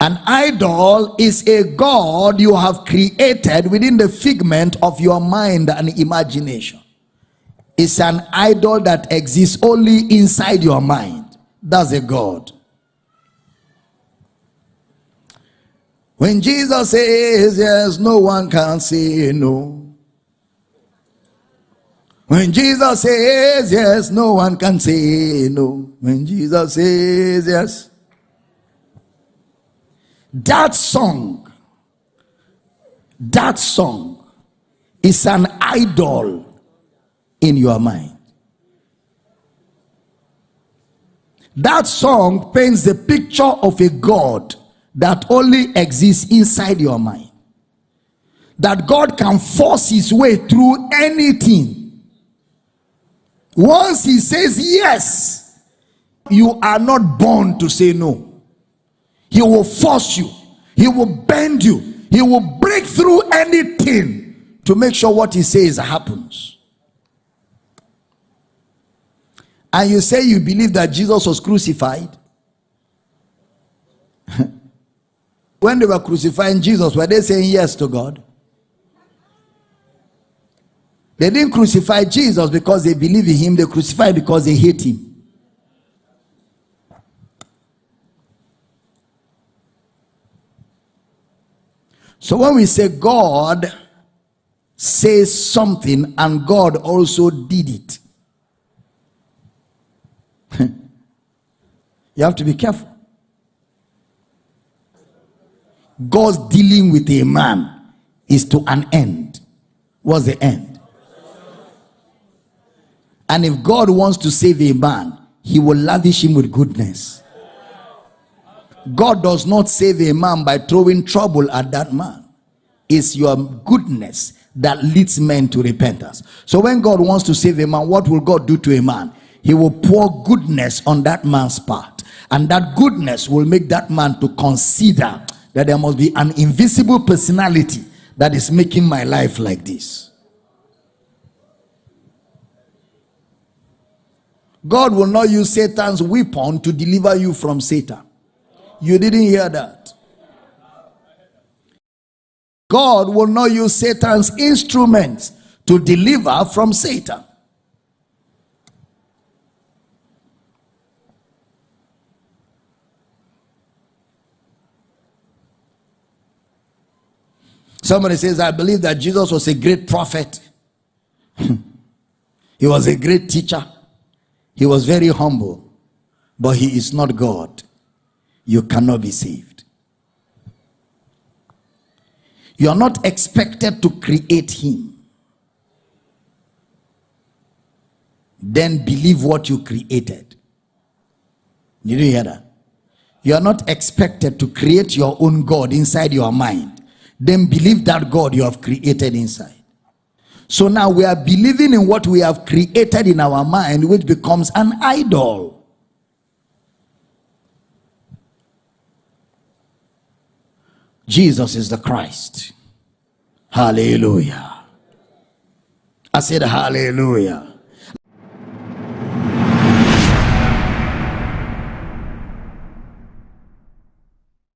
An idol is a God you have created within the figment of your mind and imagination. It's an idol that exists only inside your mind. That's a God. When Jesus says yes, no one can say no. When Jesus says yes, no one can say no. When Jesus says yes, that song, that song is an idol in your mind. That song paints the picture of a God that only exists inside your mind. That God can force his way through anything. Once he says yes, you are not born to say no. He will force you. He will bend you. He will break through anything to make sure what he says happens. And you say you believe that Jesus was crucified. when they were crucifying Jesus, were they saying yes to God? They didn't crucify Jesus because they believe in him, they crucified because they hate him. So when we say God says something and God also did it, you have to be careful. God's dealing with a man is to an end. What's the end? And if God wants to save a man, he will lavish him with goodness. God does not save a man by throwing trouble at that man. It's your goodness that leads men to repentance. So when God wants to save a man, what will God do to a man? He will pour goodness on that man's part. And that goodness will make that man to consider that there must be an invisible personality that is making my life like this. God will not use Satan's weapon to deliver you from Satan. You didn't hear that. God will not use Satan's instruments to deliver from Satan. Somebody says, I believe that Jesus was a great prophet. he was a great teacher. He was very humble. But he is not God you cannot be saved. You are not expected to create him. Then believe what you created. Did you hear that? You are not expected to create your own God inside your mind. Then believe that God you have created inside. So now we are believing in what we have created in our mind, which becomes an idol. Jesus is the Christ. Hallelujah. I said hallelujah.